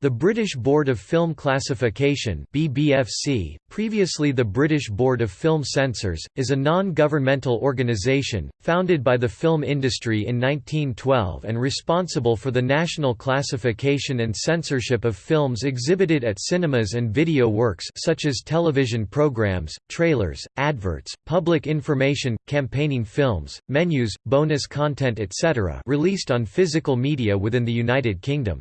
The British Board of Film Classification BBFC, previously the British Board of Film Censors, is a non-governmental organisation, founded by the film industry in 1912 and responsible for the national classification and censorship of films exhibited at cinemas and video works such as television programmes, trailers, adverts, public information, campaigning films, menus, bonus content etc. released on physical media within the United Kingdom.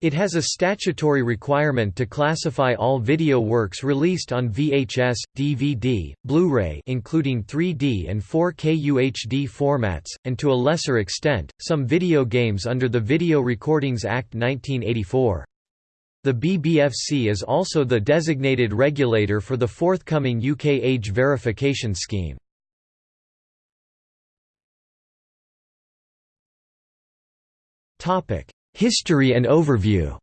It has a statutory requirement to classify all video works released on VHS, DVD, Blu-ray including 3D and 4K UHD formats, and to a lesser extent, some video games under the Video Recordings Act 1984. The BBFC is also the designated regulator for the forthcoming UK age verification scheme. Topic: History and overview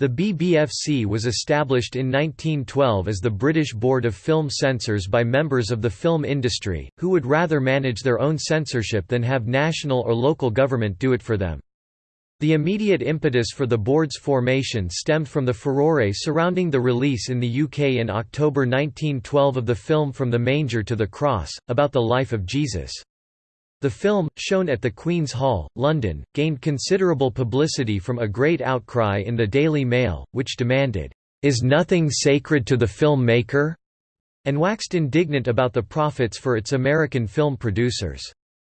The BBFC was established in 1912 as the British Board of Film Censors by members of the film industry, who would rather manage their own censorship than have national or local government do it for them. The immediate impetus for the board's formation stemmed from the furore surrounding the release in the UK in October 1912 of the film From the Manger to the Cross, about the life of Jesus. The film, shown at the Queen's Hall, London, gained considerable publicity from a great outcry in the Daily Mail, which demanded, "'Is nothing sacred to the film maker?' and waxed indignant about the profits for its American film producers.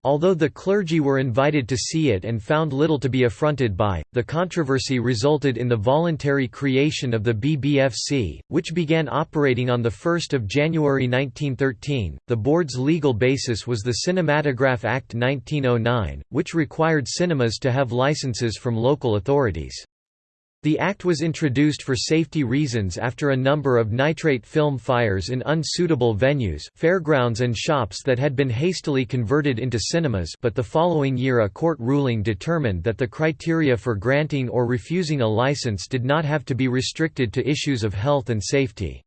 Although the clergy were invited to see it and found little to be affronted by, the controversy resulted in the voluntary creation of the BBFC, which began operating on 1 January 1913. The board's legal basis was the Cinematograph Act 1909, which required cinemas to have licenses from local authorities. The act was introduced for safety reasons after a number of nitrate film fires in unsuitable venues fairgrounds and shops that had been hastily converted into cinemas but the following year a court ruling determined that the criteria for granting or refusing a license did not have to be restricted to issues of health and safety.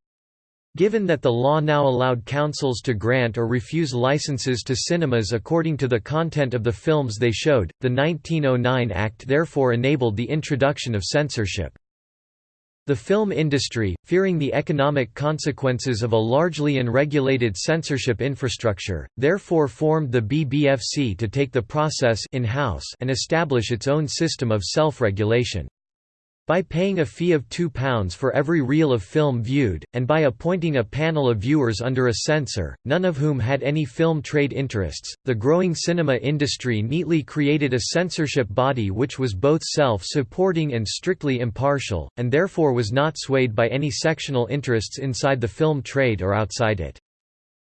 Given that the law now allowed councils to grant or refuse licenses to cinemas according to the content of the films they showed, the 1909 Act therefore enabled the introduction of censorship. The film industry, fearing the economic consequences of a largely unregulated censorship infrastructure, therefore formed the BBFC to take the process in-house and establish its own system of self-regulation. By paying a fee of £2 for every reel of film viewed, and by appointing a panel of viewers under a censor, none of whom had any film trade interests, the growing cinema industry neatly created a censorship body which was both self-supporting and strictly impartial, and therefore was not swayed by any sectional interests inside the film trade or outside it.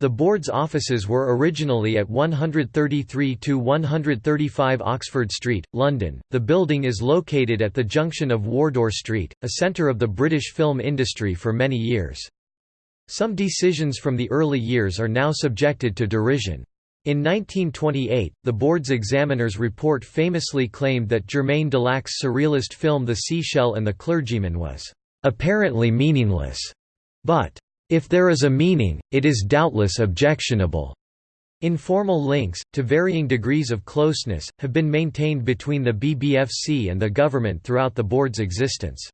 The board's offices were originally at 133 to 135 Oxford Street, London. The building is located at the junction of Wardour Street, a centre of the British film industry for many years. Some decisions from the early years are now subjected to derision. In 1928, the board's examiner's report famously claimed that Germaine Dulac's surrealist film The Seashell and the Clergyman was apparently meaningless, but if there is a meaning, it is doubtless objectionable. Informal links, to varying degrees of closeness, have been maintained between the BBFC and the government throughout the board's existence.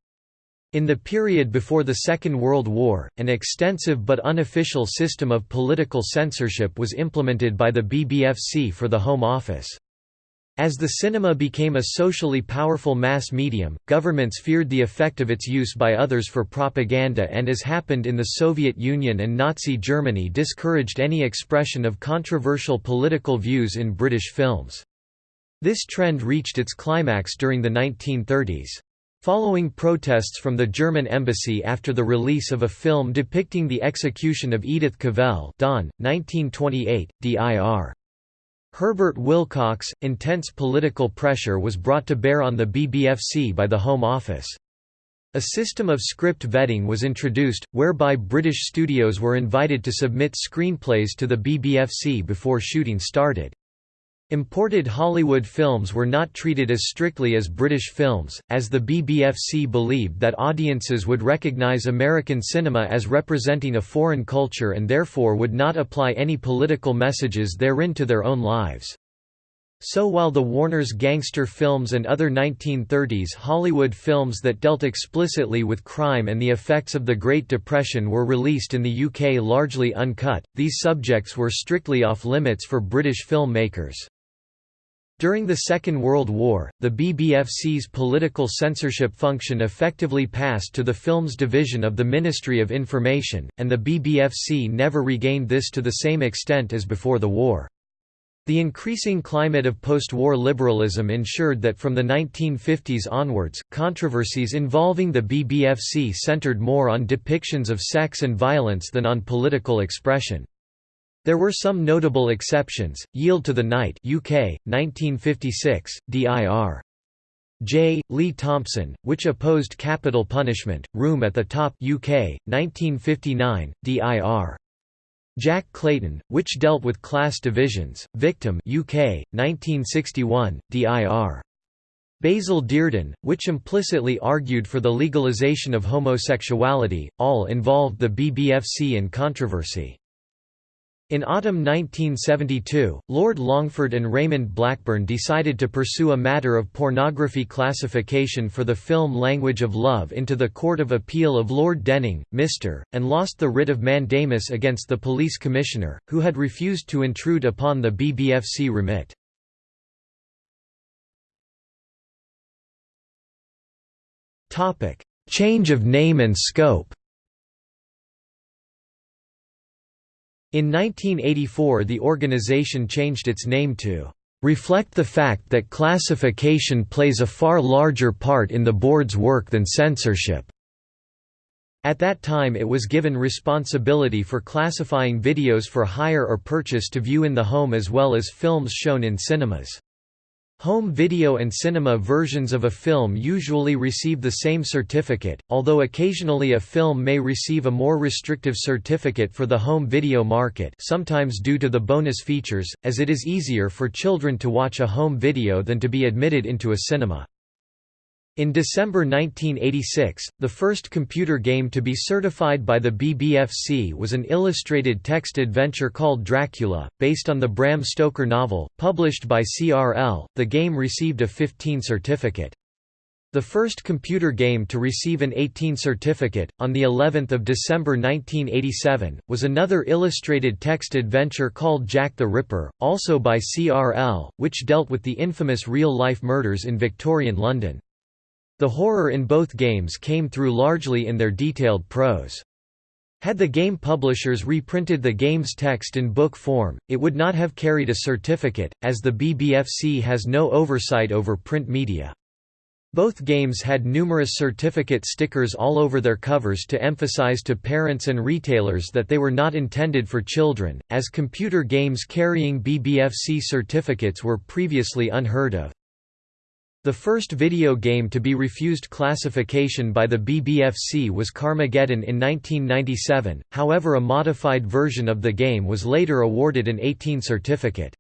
In the period before the Second World War, an extensive but unofficial system of political censorship was implemented by the BBFC for the Home Office. As the cinema became a socially powerful mass medium, governments feared the effect of its use by others for propaganda and as happened in the Soviet Union and Nazi Germany discouraged any expression of controversial political views in British films. This trend reached its climax during the 1930s. Following protests from the German embassy after the release of a film depicting the execution of Edith Cavell Dawn, 1928, D.I.R. Herbert Wilcox, intense political pressure was brought to bear on the BBFC by the Home Office. A system of script vetting was introduced, whereby British studios were invited to submit screenplays to the BBFC before shooting started. Imported Hollywood films were not treated as strictly as British films, as the BBFC believed that audiences would recognise American cinema as representing a foreign culture and therefore would not apply any political messages therein to their own lives. So while the Warner's gangster films and other 1930s Hollywood films that dealt explicitly with crime and the effects of the Great Depression were released in the UK largely uncut, these subjects were strictly off-limits for British film makers. During the Second World War, the BBFC's political censorship function effectively passed to the Films Division of the Ministry of Information, and the BBFC never regained this to the same extent as before the war. The increasing climate of post-war liberalism ensured that from the 1950s onwards, controversies involving the BBFC centered more on depictions of sex and violence than on political expression. There were some notable exceptions, Yield to the Night UK, 1956, dir. J. Lee Thompson, which opposed capital punishment, Room at the Top UK, 1959, dir. Jack Clayton, which dealt with class divisions, Victim UK, 1961, dir. Basil Dearden, which implicitly argued for the legalization of homosexuality, all involved the BBFC in controversy. In autumn 1972, Lord Longford and Raymond Blackburn decided to pursue a matter of pornography classification for the film Language of Love into the Court of Appeal of Lord Denning, Mr., and lost the writ of mandamus against the police commissioner, who had refused to intrude upon the BBFC remit. Change of name and scope In 1984 the organization changed its name to reflect the fact that classification plays a far larger part in the board's work than censorship. At that time it was given responsibility for classifying videos for hire or purchase to view in the home as well as films shown in cinemas. Home video and cinema versions of a film usually receive the same certificate, although occasionally a film may receive a more restrictive certificate for the home video market sometimes due to the bonus features, as it is easier for children to watch a home video than to be admitted into a cinema. In December 1986, the first computer game to be certified by the BBFC was an illustrated text adventure called Dracula, based on the Bram Stoker novel, published by CRL. The game received a 15 certificate. The first computer game to receive an 18 certificate, on the 11th of December 1987, was another illustrated text adventure called Jack the Ripper, also by CRL, which dealt with the infamous real-life murders in Victorian London. The horror in both games came through largely in their detailed prose. Had the game publishers reprinted the game's text in book form, it would not have carried a certificate, as the BBFC has no oversight over print media. Both games had numerous certificate stickers all over their covers to emphasize to parents and retailers that they were not intended for children, as computer games carrying BBFC certificates were previously unheard of. The first video game to be refused classification by the BBFC was Carmageddon in 1997, however a modified version of the game was later awarded an 18 certificate.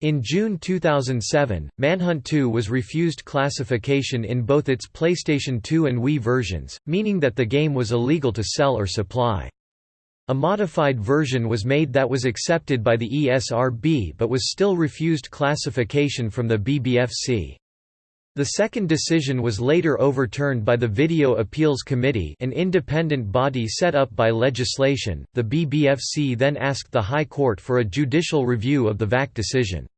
In June 2007, Manhunt 2 was refused classification in both its PlayStation 2 and Wii versions, meaning that the game was illegal to sell or supply. A modified version was made that was accepted by the ESRB but was still refused classification from the BBFC. The second decision was later overturned by the Video Appeals Committee, an independent body set up by legislation. The BBFC then asked the High Court for a judicial review of the VAC decision.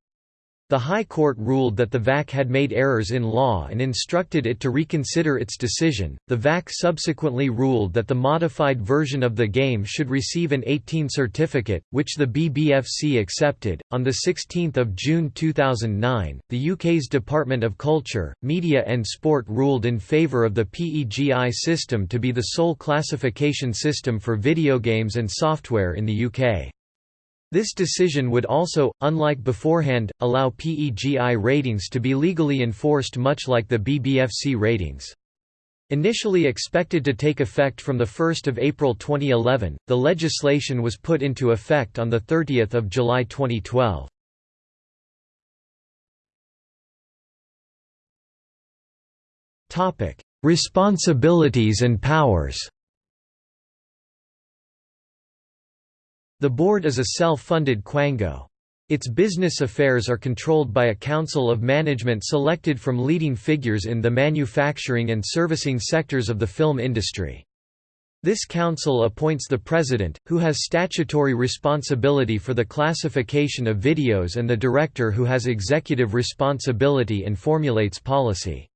The High Court ruled that the VAC had made errors in law and instructed it to reconsider its decision. The VAC subsequently ruled that the modified version of the game should receive an 18 certificate, which the BBFC accepted. On the 16th of June 2009, the UK's Department of Culture, Media and Sport ruled in favour of the PEGI system to be the sole classification system for video games and software in the UK. This decision would also, unlike beforehand, allow PEGI ratings to be legally enforced much like the BBFC ratings. Initially expected to take effect from 1 April 2011, the legislation was put into effect on 30 July 2012. Responsibilities and powers The board is a self-funded quango. Its business affairs are controlled by a council of management selected from leading figures in the manufacturing and servicing sectors of the film industry. This council appoints the president, who has statutory responsibility for the classification of videos and the director who has executive responsibility and formulates policy.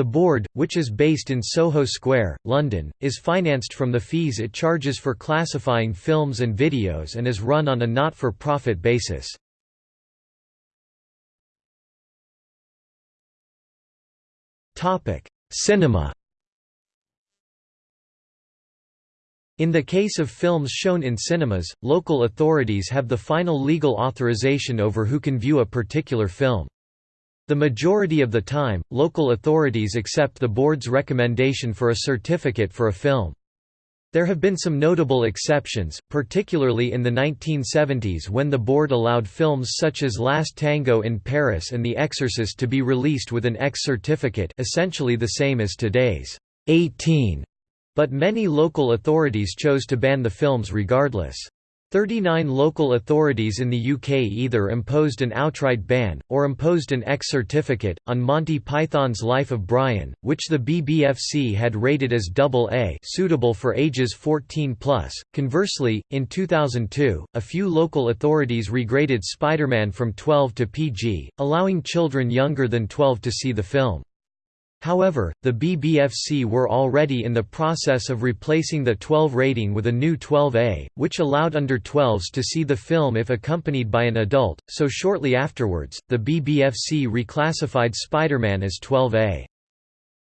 The board, which is based in Soho Square, London, is financed from the fees it charges for classifying films and videos and is run on a not-for-profit basis. Cinema In the case of films shown in cinemas, local authorities have the final legal authorization over who can view a particular film. The majority of the time, local authorities accept the board's recommendation for a certificate for a film. There have been some notable exceptions, particularly in the 1970s when the board allowed films such as Last Tango in Paris and The Exorcist to be released with an X certificate essentially the same as today's 18 but many local authorities chose to ban the films regardless. 39 local authorities in the UK either imposed an outright ban, or imposed an X certificate, on Monty Python's Life of Brian, which the BBFC had rated as AA suitable for ages 14+. Conversely, in 2002, a few local authorities regraded Spider-Man from 12 to PG, allowing children younger than 12 to see the film. However, the BBFC were already in the process of replacing the 12 rating with a new 12A, which allowed under 12s to see the film if accompanied by an adult, so shortly afterwards, the BBFC reclassified Spider-Man as 12A.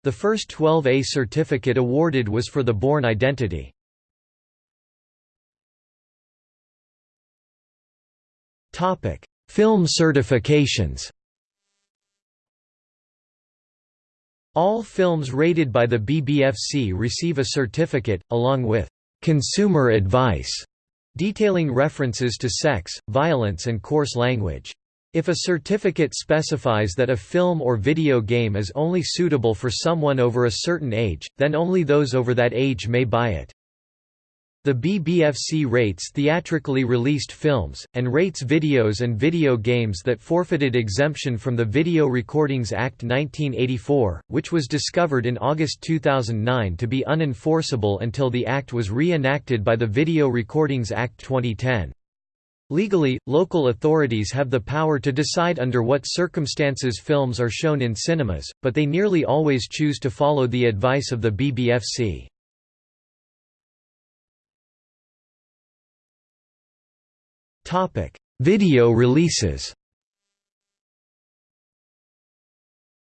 The first 12A certificate awarded was for The Bourne Identity. Film certifications All films rated by the BBFC receive a certificate, along with «consumer advice» detailing references to sex, violence and coarse language. If a certificate specifies that a film or video game is only suitable for someone over a certain age, then only those over that age may buy it. The BBFC rates theatrically released films, and rates videos and video games that forfeited exemption from the Video Recordings Act 1984, which was discovered in August 2009 to be unenforceable until the act was re-enacted by the Video Recordings Act 2010. Legally, local authorities have the power to decide under what circumstances films are shown in cinemas, but they nearly always choose to follow the advice of the BBFC. Topic: Video releases.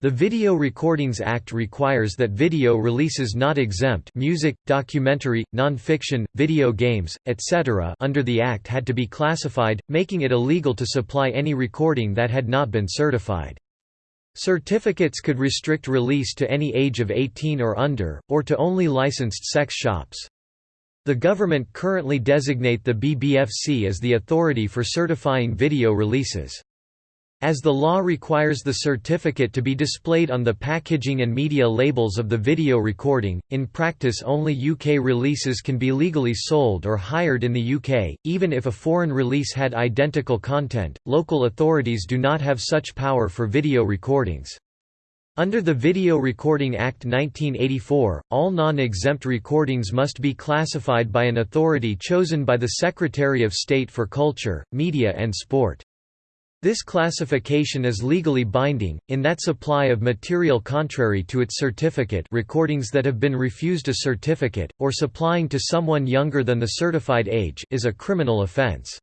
The Video Recordings Act requires that video releases not exempt music, documentary, non-fiction, video games, etc. under the Act had to be classified, making it illegal to supply any recording that had not been certified. Certificates could restrict release to any age of 18 or under, or to only licensed sex shops. The government currently designate the BBFC as the authority for certifying video releases. As the law requires the certificate to be displayed on the packaging and media labels of the video recording, in practice only UK releases can be legally sold or hired in the UK, even if a foreign release had identical content. Local authorities do not have such power for video recordings. Under the Video Recording Act 1984, all non-exempt recordings must be classified by an authority chosen by the Secretary of State for Culture, Media and Sport. This classification is legally binding, in that supply of material contrary to its certificate recordings that have been refused a certificate, or supplying to someone younger than the certified age is a criminal offence.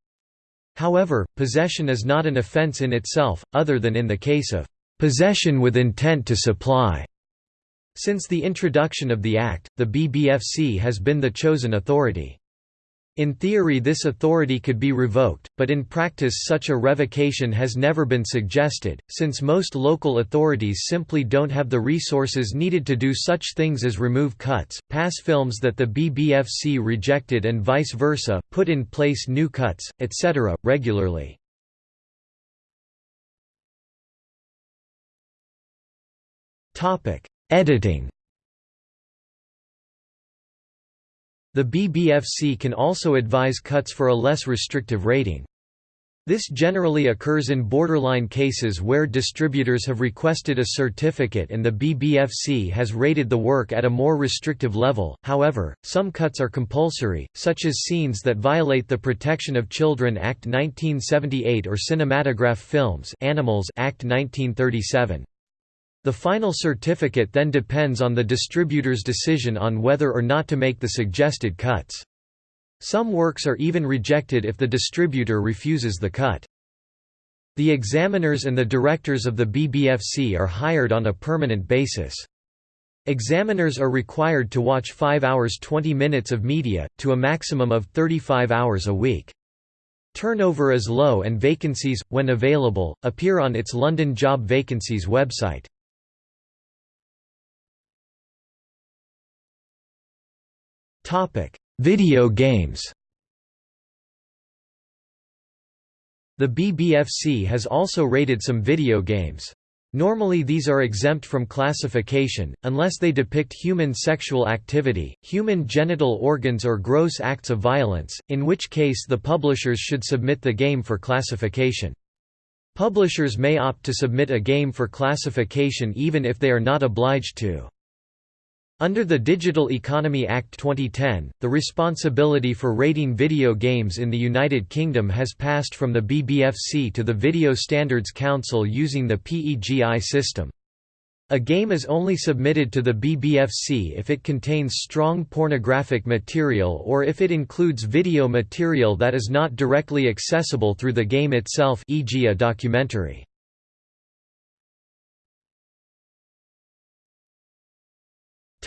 However, possession is not an offence in itself, other than in the case of Possession with intent to supply. Since the introduction of the Act, the BBFC has been the chosen authority. In theory this authority could be revoked, but in practice such a revocation has never been suggested, since most local authorities simply don't have the resources needed to do such things as remove cuts, pass films that the BBFC rejected and vice versa, put in place new cuts, etc., regularly. Editing The BBFC can also advise cuts for a less restrictive rating. This generally occurs in borderline cases where distributors have requested a certificate and the BBFC has rated the work at a more restrictive level. However, some cuts are compulsory, such as scenes that violate the Protection of Children Act 1978 or cinematograph films Animals Act 1937. The final certificate then depends on the distributor's decision on whether or not to make the suggested cuts. Some works are even rejected if the distributor refuses the cut. The examiners and the directors of the BBFC are hired on a permanent basis. Examiners are required to watch 5 hours 20 minutes of media, to a maximum of 35 hours a week. Turnover is low and vacancies, when available, appear on its London Job Vacancies website. Video games The BBFC has also rated some video games. Normally these are exempt from classification, unless they depict human sexual activity, human genital organs or gross acts of violence, in which case the publishers should submit the game for classification. Publishers may opt to submit a game for classification even if they are not obliged to. Under the Digital Economy Act 2010, the responsibility for rating video games in the United Kingdom has passed from the BBFC to the Video Standards Council using the PEGI system. A game is only submitted to the BBFC if it contains strong pornographic material or if it includes video material that is not directly accessible through the game itself e.g. a documentary.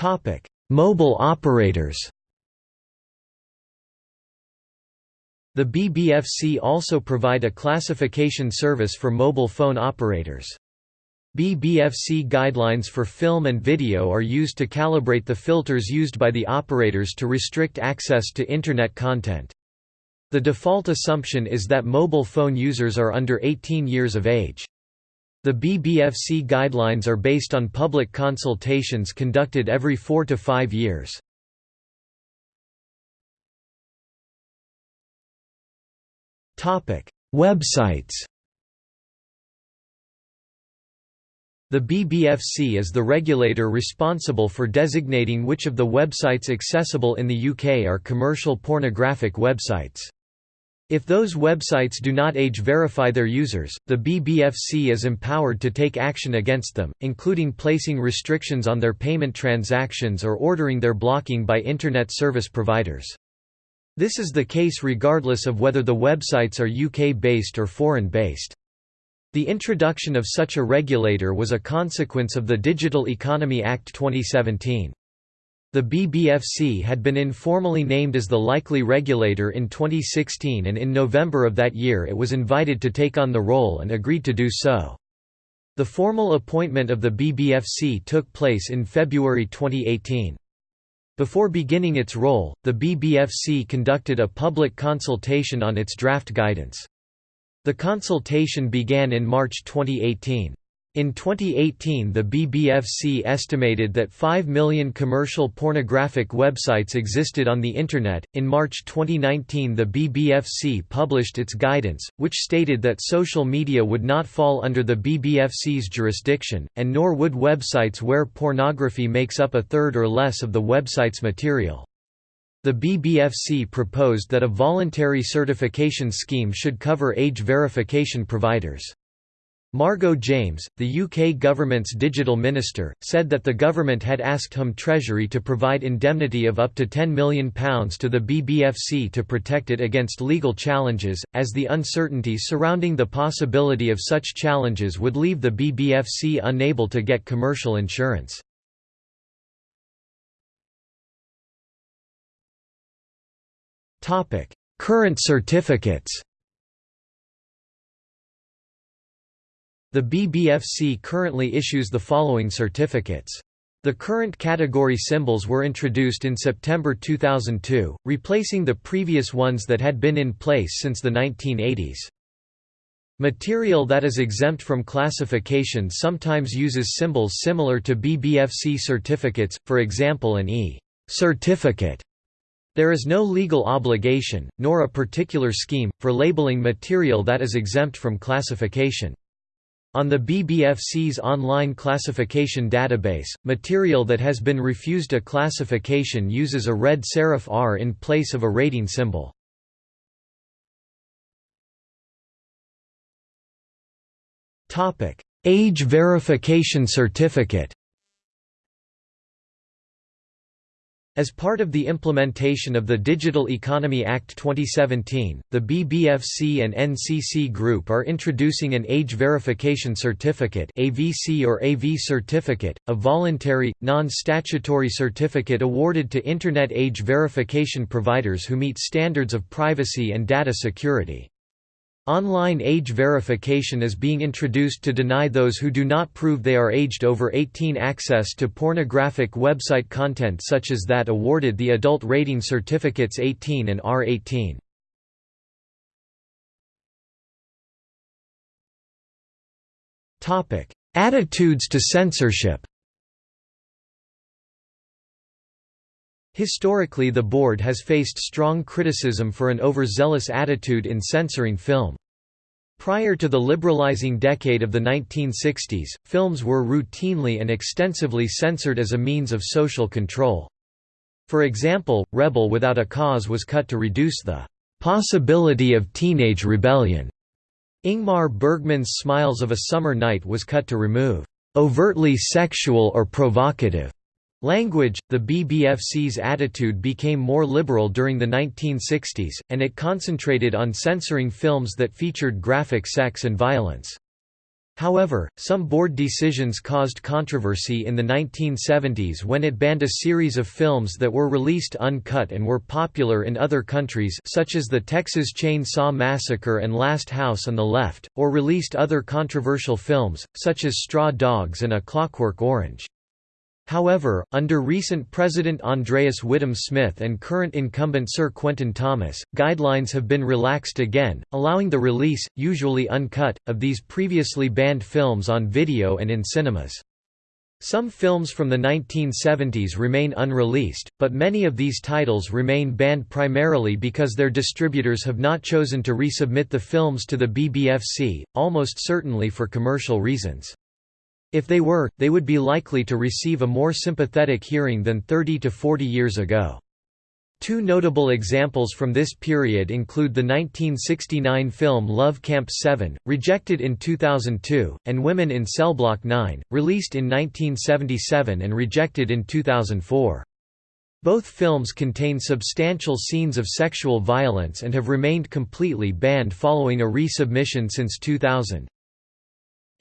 Topic: Mobile operators. The BBFC also provide a classification service for mobile phone operators. BBFC guidelines for film and video are used to calibrate the filters used by the operators to restrict access to Internet content. The default assumption is that mobile phone users are under 18 years of age. The BBFC guidelines are based on public consultations conducted every four to five years. Websites The BBFC is the regulator responsible for designating which of the websites accessible in the UK are commercial pornographic websites. If those websites do not age verify their users, the BBFC is empowered to take action against them, including placing restrictions on their payment transactions or ordering their blocking by Internet service providers. This is the case regardless of whether the websites are UK-based or foreign-based. The introduction of such a regulator was a consequence of the Digital Economy Act 2017. The BBFC had been informally named as the likely regulator in 2016 and in November of that year it was invited to take on the role and agreed to do so. The formal appointment of the BBFC took place in February 2018. Before beginning its role, the BBFC conducted a public consultation on its draft guidance. The consultation began in March 2018. In 2018 the BBFC estimated that 5 million commercial pornographic websites existed on the Internet. In March 2019 the BBFC published its guidance, which stated that social media would not fall under the BBFC's jurisdiction, and nor would websites where pornography makes up a third or less of the website's material. The BBFC proposed that a voluntary certification scheme should cover age verification providers. Margot James, the UK government's digital minister, said that the government had asked Home Treasury to provide indemnity of up to £10 million to the BBFC to protect it against legal challenges, as the uncertainty surrounding the possibility of such challenges would leave the BBFC unable to get commercial insurance. Current certificates The BBFC currently issues the following certificates. The current category symbols were introduced in September 2002, replacing the previous ones that had been in place since the 1980s. Material that is exempt from classification sometimes uses symbols similar to BBFC certificates, for example an E certificate There is no legal obligation, nor a particular scheme, for labeling material that is exempt from classification. On the BBFC's online classification database, material that has been refused a classification uses a red serif R in place of a rating symbol. Age verification certificate As part of the implementation of the Digital Economy Act 2017, the BBFC and NCC Group are introducing an Age Verification Certificate AVC or AV certificate, a voluntary, non-statutory certificate awarded to Internet age verification providers who meet standards of privacy and data security. Online age verification is being introduced to deny those who do not prove they are aged over 18 access to pornographic website content such as that awarded the adult rating certificates 18 and R18. Attitudes to censorship Historically the board has faced strong criticism for an overzealous attitude in censoring film. Prior to the liberalizing decade of the 1960s, films were routinely and extensively censored as a means of social control. For example, Rebel Without a Cause was cut to reduce the possibility of teenage rebellion. Ingmar Bergman's Smiles of a Summer Night was cut to remove overtly sexual or provocative Language The BBFC's attitude became more liberal during the 1960s, and it concentrated on censoring films that featured graphic sex and violence. However, some board decisions caused controversy in the 1970s when it banned a series of films that were released uncut and were popular in other countries such as the Texas Chainsaw Massacre and Last House on the Left, or released other controversial films, such as Straw Dogs and A Clockwork Orange. However, under recent President Andreas Whittam Smith and current incumbent Sir Quentin Thomas, guidelines have been relaxed again, allowing the release, usually uncut, of these previously banned films on video and in cinemas. Some films from the 1970s remain unreleased, but many of these titles remain banned primarily because their distributors have not chosen to resubmit the films to the BBFC, almost certainly for commercial reasons. If they were, they would be likely to receive a more sympathetic hearing than 30 to 40 years ago. Two notable examples from this period include the 1969 film Love Camp 7, rejected in 2002, and Women in Cell Block 9, released in 1977 and rejected in 2004. Both films contain substantial scenes of sexual violence and have remained completely banned following a resubmission since 2000.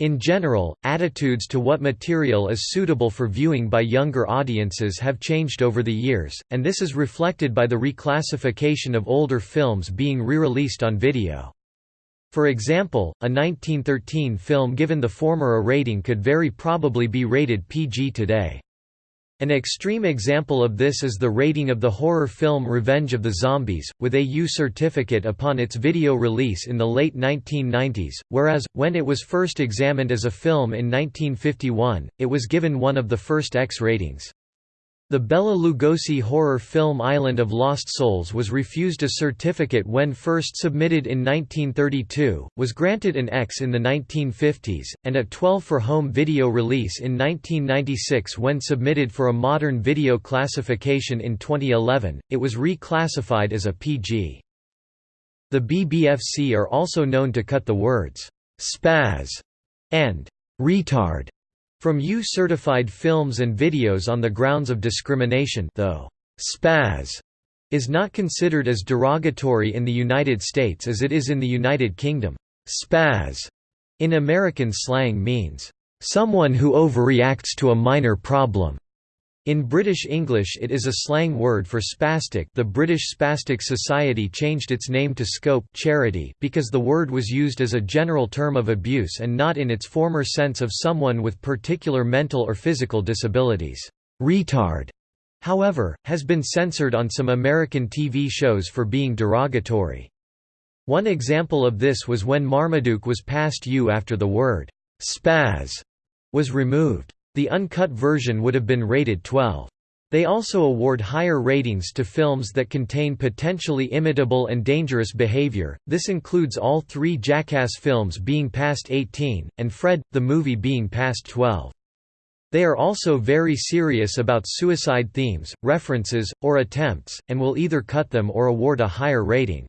In general, attitudes to what material is suitable for viewing by younger audiences have changed over the years, and this is reflected by the reclassification of older films being re-released on video. For example, a 1913 film given the former a rating could very probably be rated PG today. An extreme example of this is the rating of the horror film Revenge of the Zombies, with a U certificate upon its video release in the late 1990s, whereas, when it was first examined as a film in 1951, it was given one of the first X ratings. The Bela Lugosi horror film Island of Lost Souls was refused a certificate when first submitted in 1932, was granted an X in the 1950s, and a 12 for home video release in 1996 when submitted for a modern video classification in 2011, it was reclassified as a PG. The BBFC are also known to cut the words, spaz and retard from U-certified films and videos on the grounds of discrimination though spaz is not considered as derogatory in the United States as it is in the United Kingdom. Spaz in American slang means someone who overreacts to a minor problem. In British English it is a slang word for spastic the British Spastic Society changed its name to Scope charity because the word was used as a general term of abuse and not in its former sense of someone with particular mental or physical disabilities. Retard, however, has been censored on some American TV shows for being derogatory. One example of this was when Marmaduke was passed U after the word spaz was removed. The uncut version would have been rated 12. They also award higher ratings to films that contain potentially imitable and dangerous behavior, this includes all three Jackass films being passed 18, and Fred, the movie being passed 12. They are also very serious about suicide themes, references, or attempts, and will either cut them or award a higher rating.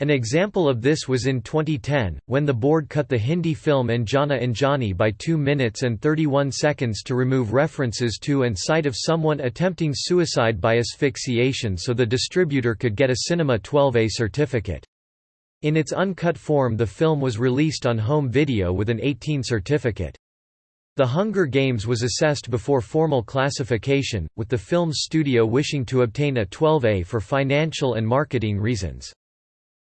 An example of this was in 2010, when the board cut the Hindi film Anjana Anjani by 2 minutes and 31 seconds to remove references to and sight of someone attempting suicide by asphyxiation so the distributor could get a Cinema 12A certificate. In its uncut form the film was released on home video with an 18 certificate. The Hunger Games was assessed before formal classification, with the film's studio wishing to obtain a 12A for financial and marketing reasons.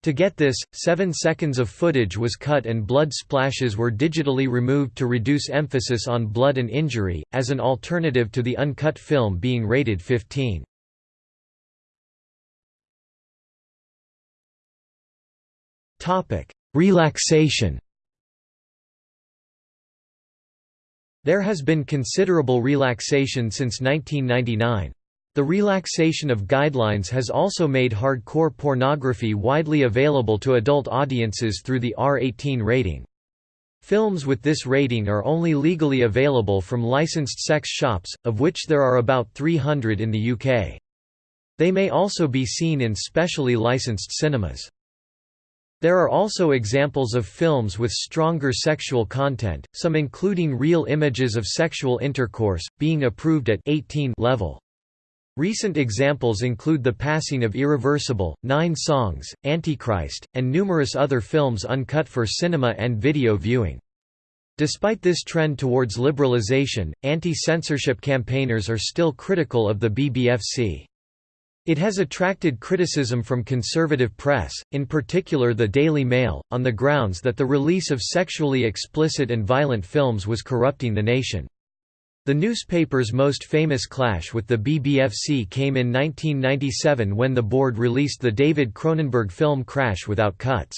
To get this, 7 seconds of footage was cut and blood splashes were digitally removed to reduce emphasis on blood and injury, as an alternative to the uncut film being rated 15. Relaxation There has been considerable relaxation since 1999. The relaxation of guidelines has also made hardcore pornography widely available to adult audiences through the R18 rating. Films with this rating are only legally available from licensed sex shops, of which there are about 300 in the UK. They may also be seen in specially licensed cinemas. There are also examples of films with stronger sexual content, some including real images of sexual intercourse, being approved at 18 level. Recent examples include The Passing of Irreversible, Nine Songs, Antichrist, and numerous other films uncut for cinema and video viewing. Despite this trend towards liberalization, anti-censorship campaigners are still critical of the BBFC. It has attracted criticism from conservative press, in particular the Daily Mail, on the grounds that the release of sexually explicit and violent films was corrupting the nation. The newspaper's most famous clash with the BBFC came in 1997 when the board released the David Cronenberg film Crash without cuts.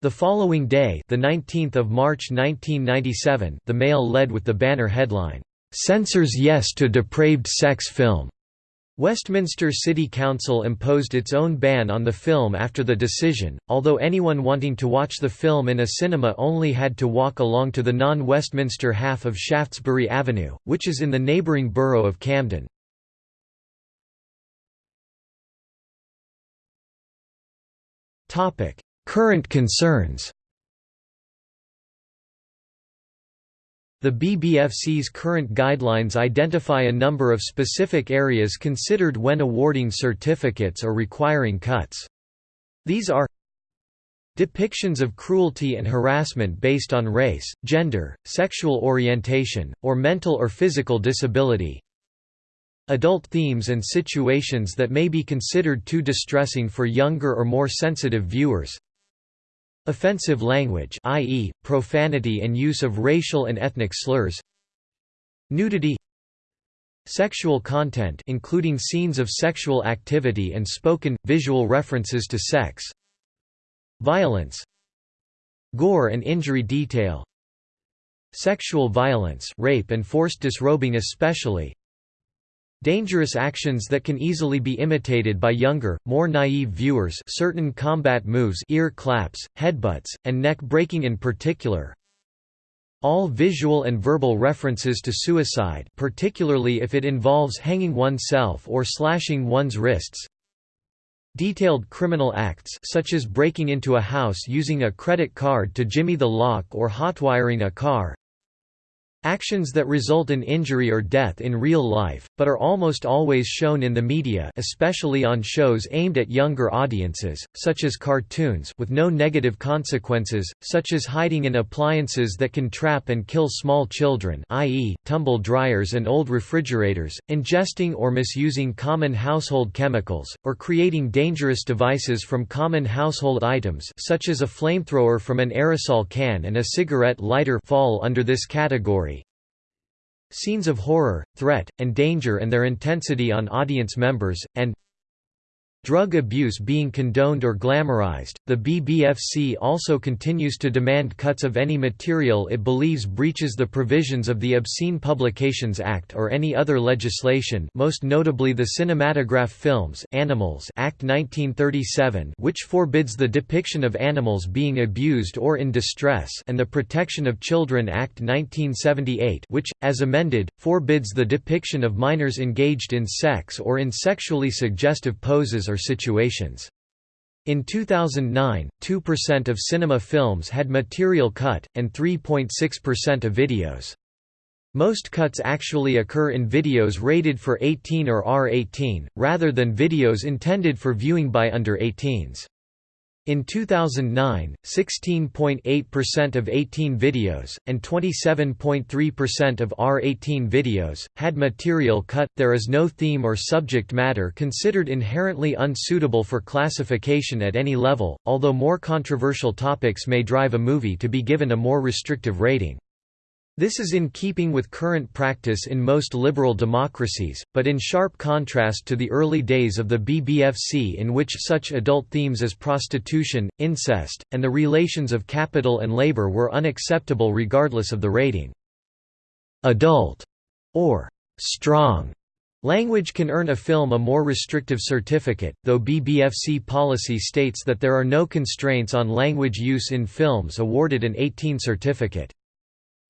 The following day, the 19th of March 1997, the Mail led with the banner headline, "Censors Yes to Depraved Sex Film." Westminster City Council imposed its own ban on the film after the decision, although anyone wanting to watch the film in a cinema only had to walk along to the non-Westminster half of Shaftesbury Avenue, which is in the neighbouring borough of Camden. Current concerns The BBFC's current guidelines identify a number of specific areas considered when awarding certificates or requiring cuts. These are Depictions of cruelty and harassment based on race, gender, sexual orientation, or mental or physical disability Adult themes and situations that may be considered too distressing for younger or more sensitive viewers Offensive language i.e., profanity and use of racial and ethnic slurs Nudity Sexual content including scenes of sexual activity and spoken, visual references to sex Violence Gore and injury detail Sexual violence rape and forced disrobing especially Dangerous actions that can easily be imitated by younger, more naive viewers certain combat moves ear claps, headbutts, and neck breaking in particular. All visual and verbal references to suicide particularly if it involves hanging oneself or slashing one's wrists, Detailed criminal acts such as breaking into a house using a credit card to jimmy the lock or hotwiring a car Actions that result in injury or death in real life, but are almost always shown in the media especially on shows aimed at younger audiences, such as cartoons with no negative consequences, such as hiding in appliances that can trap and kill small children i.e., tumble dryers and old refrigerators, ingesting or misusing common household chemicals, or creating dangerous devices from common household items such as a flamethrower from an aerosol can and a cigarette lighter fall under this category Scenes of horror, threat, and danger and their intensity on audience members, and drug abuse being condoned or glamorized. The BBFC also continues to demand cuts of any material it believes breaches the provisions of the Obscene Publications Act or any other legislation, most notably the Cinematograph Films Animals Act 1937, which forbids the depiction of animals being abused or in distress, and the Protection of Children Act 1978, which as amended forbids the depiction of minors engaged in sex or in sexually suggestive poses or situations. In 2009, 2% of cinema films had material cut, and 3.6% of videos. Most cuts actually occur in videos rated for 18 or R18, rather than videos intended for viewing by under 18s. In 2009, 16.8% of 18 videos, and 27.3% of R18 videos, had material cut. There is no theme or subject matter considered inherently unsuitable for classification at any level, although more controversial topics may drive a movie to be given a more restrictive rating. This is in keeping with current practice in most liberal democracies, but in sharp contrast to the early days of the BBFC in which such adult themes as prostitution, incest, and the relations of capital and labor were unacceptable regardless of the rating. Adult or strong language can earn a film a more restrictive certificate, though BBFC policy states that there are no constraints on language use in films awarded an 18 certificate.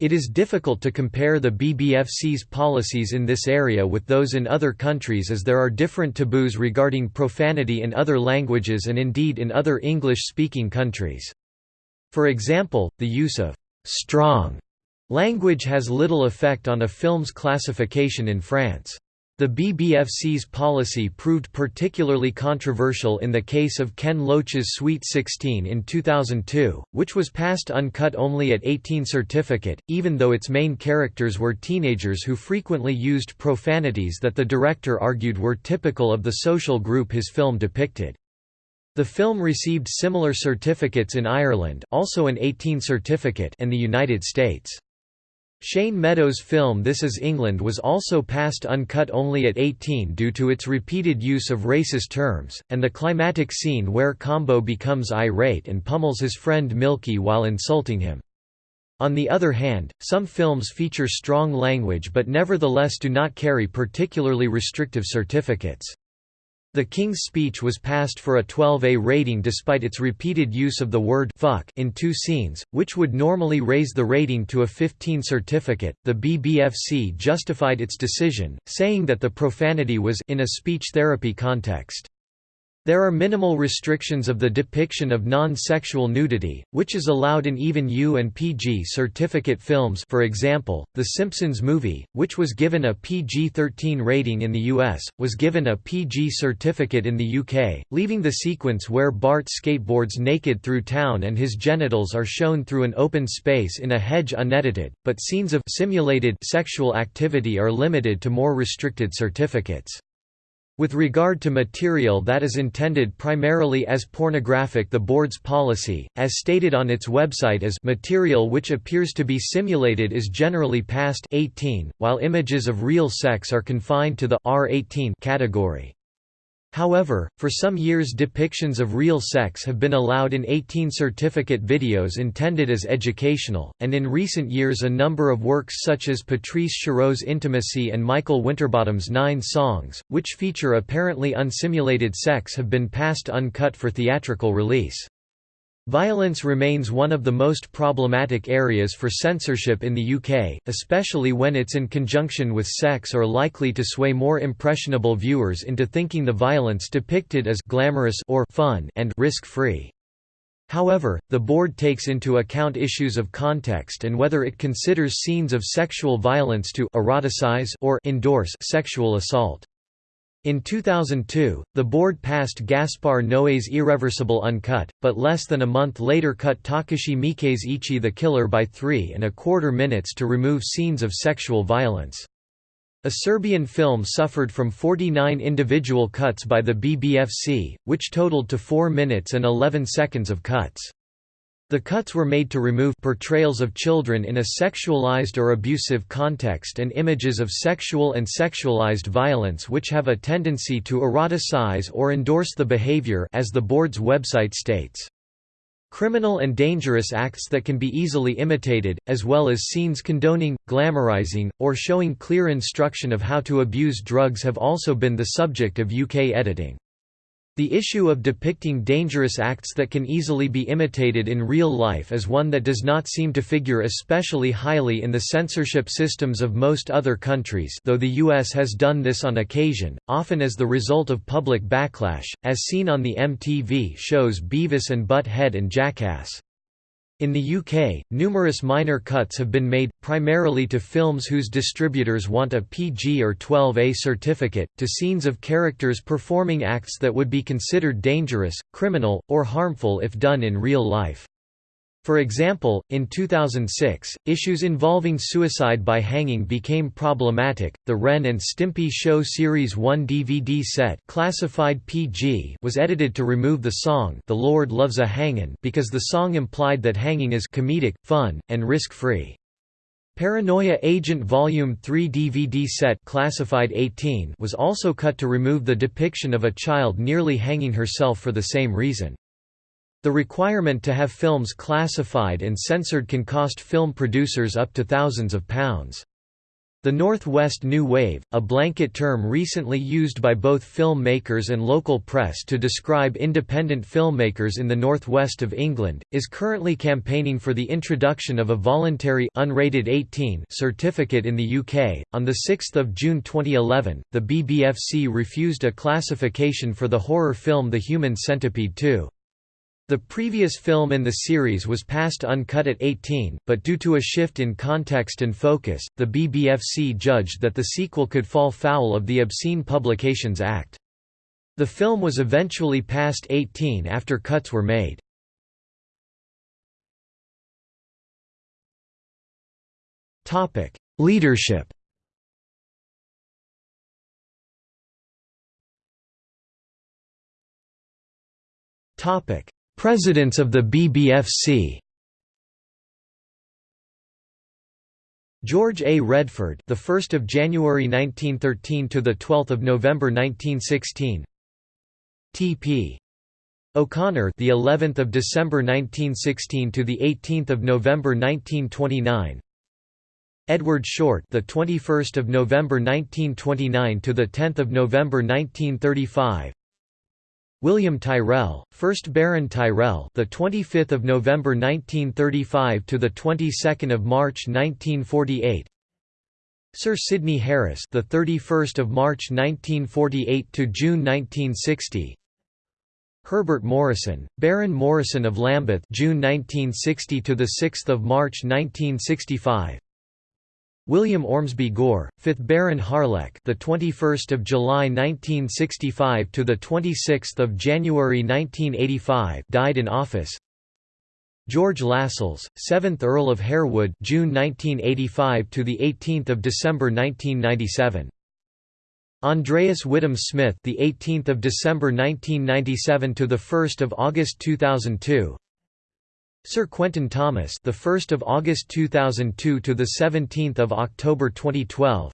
It is difficult to compare the BBFC's policies in this area with those in other countries as there are different taboos regarding profanity in other languages and indeed in other English-speaking countries. For example, the use of «strong» language has little effect on a film's classification in France. The BBFC's policy proved particularly controversial in the case of Ken Loach's Sweet 16 in 2002, which was passed uncut only at 18 certificate, even though its main characters were teenagers who frequently used profanities that the director argued were typical of the social group his film depicted. The film received similar certificates in Ireland also an 18 certificate and the United States. Shane Meadows' film This Is England was also passed uncut only at 18 due to its repeated use of racist terms, and the climatic scene where Combo becomes irate and pummels his friend Milky while insulting him. On the other hand, some films feature strong language but nevertheless do not carry particularly restrictive certificates. The King's Speech was passed for a 12A rating despite its repeated use of the word fuck in two scenes, which would normally raise the rating to a 15 certificate. The BBFC justified its decision, saying that the profanity was in a speech therapy context. There are minimal restrictions of the depiction of non-sexual nudity, which is allowed in even U and PG certificate films for example, The Simpsons movie, which was given a PG-13 rating in the US, was given a PG certificate in the UK, leaving the sequence where Bart skateboards naked through town and his genitals are shown through an open space in a hedge unedited, but scenes of simulated sexual activity are limited to more restricted certificates. With regard to material that is intended primarily as pornographic the board's policy, as stated on its website as material which appears to be simulated is generally past 18, while images of real sex are confined to the R18 category. However, for some years depictions of real sex have been allowed in 18 certificate videos intended as educational, and in recent years a number of works such as Patrice Chéreau's Intimacy and Michael Winterbottom's Nine Songs, which feature apparently unsimulated sex have been passed uncut for theatrical release. Violence remains one of the most problematic areas for censorship in the UK, especially when it's in conjunction with sex or likely to sway more impressionable viewers into thinking the violence depicted as glamorous or fun and risk-free. However, the board takes into account issues of context and whether it considers scenes of sexual violence to eroticize or endorse sexual assault. In 2002, the board passed Gaspar Noé's Irreversible Uncut, but less than a month later cut Takashi Miike's Ichi the Killer by three and a quarter minutes to remove scenes of sexual violence. A Serbian film suffered from 49 individual cuts by the BBFC, which totaled to 4 minutes and 11 seconds of cuts. The cuts were made to remove portrayals of children in a sexualized or abusive context and images of sexual and sexualized violence which have a tendency to eroticize or endorse the behavior as the board's website states. Criminal and dangerous acts that can be easily imitated, as well as scenes condoning, glamorizing, or showing clear instruction of how to abuse drugs have also been the subject of UK editing. The issue of depicting dangerous acts that can easily be imitated in real life is one that does not seem to figure especially highly in the censorship systems of most other countries though the US has done this on occasion, often as the result of public backlash, as seen on the MTV shows Beavis and Butt-Head and Jackass. In the UK, numerous minor cuts have been made, primarily to films whose distributors want a PG or 12A certificate, to scenes of characters performing acts that would be considered dangerous, criminal, or harmful if done in real life. For example, in 2006, issues involving suicide by hanging became problematic. The Ren and Stimpy Show Series 1 DVD set, classified PG, was edited to remove the song "The Lord Loves a Hangin'" because the song implied that hanging is comedic, fun, and risk-free. Paranoia Agent Volume 3 DVD set classified 18 was also cut to remove the depiction of a child nearly hanging herself for the same reason. The requirement to have films classified and censored can cost film producers up to thousands of pounds. The Northwest New Wave, a blanket term recently used by both filmmakers and local press to describe independent filmmakers in the northwest of England, is currently campaigning for the introduction of a voluntary unrated 18 certificate in the UK. On the 6th of June 2011, the BBFC refused a classification for the horror film The Human Centipede 2. The previous film in the series was passed uncut at 18, but due to a shift in context and focus, the BBFC judged that the sequel could fall foul of the Obscene Publications Act. The film was eventually passed 18 after cuts were made. Topic: Leadership Topic Presidents of the BBFC George A. Redford, the 1st of January 1913 to the 12th of November 1916. T.P. O'Connor, the 11th of December 1916 to the 18th of November 1929. Edward Shortt, the 21st of November 1929 to the 10th of November 1935. William Tyrrell, 1st Baron Tyrrell, the 25th of November 1935 to the 22nd of March 1948. Sir Sidney Harris, the 31st of March 1948 to June 1960. Herbert Morrison, Baron Morrison of Lambeth, June 1960 to the 6th of March 1965. William Ormsby Gore, 5th Baron Harlech, the 21st of July 1965 to the 26th of January 1985, died in office. George Lascelles, 7th Earl of Harewood, June 1985 to the 18th of December 1997. Andreas Whittam Smith, the 18th of December 1997 to the 1st of August 2002. Sir Quentin Thomas, the 1st of August 2002 to the 17th of October 2012.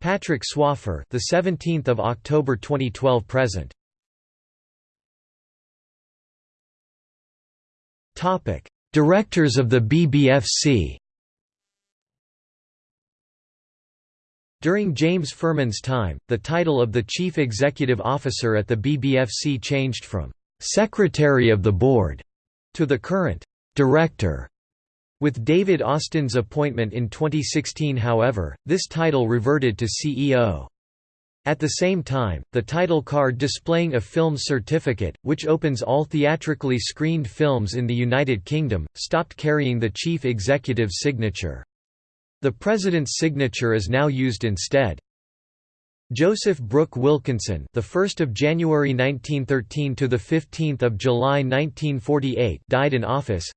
Patrick Swaffer, the 17th of October 2012 present. Topic: Directors of the BBFC. During James Ferman's time, the title of the Chief Executive Officer at the BBFC changed from Secretary of the Board to the current director. With David Austin's appointment in 2016 however, this title reverted to CEO. At the same time, the title card displaying a film certificate, which opens all theatrically screened films in the United Kingdom, stopped carrying the chief executive's signature. The president's signature is now used instead. Joseph Brooke Wilkinson, the 1st of January 1913 to the 15th of July 1948, died in office.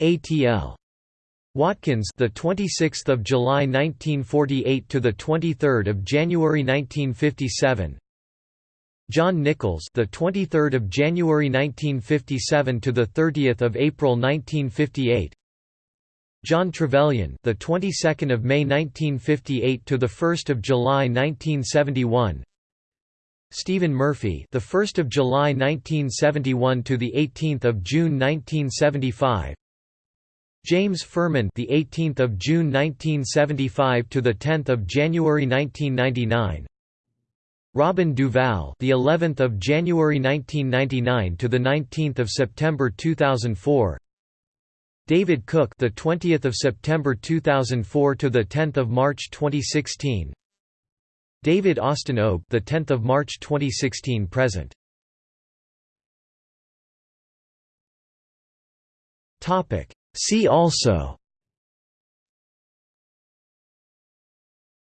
A.T.L. Watkins, the 26th of July 1948 to the 23rd of January 1957. John Nicholls, the 23rd of January 1957 to the 30th of April 1958. John Trevelyan, the 22nd of May 1958 to the 1st of July 1971. Stephen Murphy, the 1st of July 1971 to the 18th of June 1975. James Ferman, the 18th of June 1975 to the 10th of January 1999. Robin Duval, the 11th of January 1999 to the 19th of September 2004. David Cook, the 20th of September 2004 to the 10th of March 2016. David Austin Obe, the 10th of March 2016 present. Topic. See also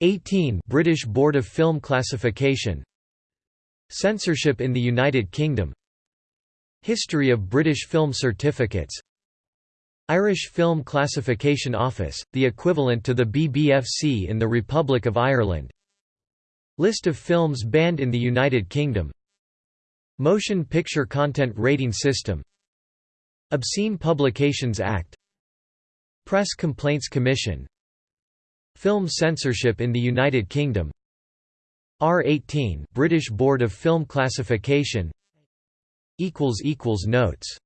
18 British Board of Film Classification Censorship in the United Kingdom History of British Film Certificates Irish Film Classification Office, the equivalent to the BBFC in the Republic of Ireland. List of films banned in the United Kingdom. Motion Picture Content Rating System. Obscene Publications Act. Press Complaints Commission. Film censorship in the United Kingdom. R18 British Board of Film Classification. Notes